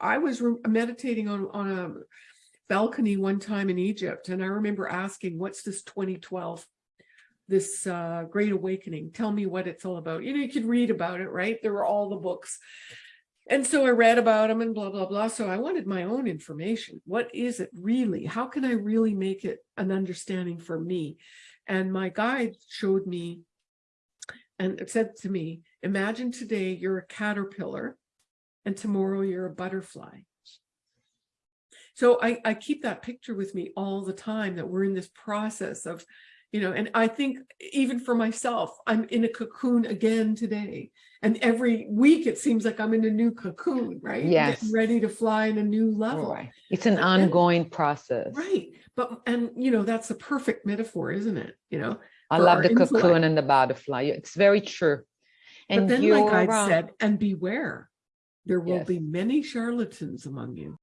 I was meditating on, on a balcony one time in Egypt, and I remember asking, what's this 2012? This uh, Great Awakening. Tell me what it's all about. You know, you could read about it, right? There were all the books. And so I read about them and blah, blah, blah. So I wanted my own information. What is it really? How can I really make it an understanding for me? And my guide showed me and said to me, imagine today you're a caterpillar and tomorrow you're a butterfly. So I, I keep that picture with me all the time that we're in this process of, you know, and I think even for myself, I'm in a cocoon again today. And every week it seems like I'm in a new cocoon, right? Yes. Getting Ready to fly in a new level. Right. It's an But ongoing process. Right. But, and you know, that's a perfect metaphor, isn't it? You know, I love the intellect. cocoon and the butterfly. It's very true. but And then you're, my um, said, and beware, there will Yes. be many charlatans among you.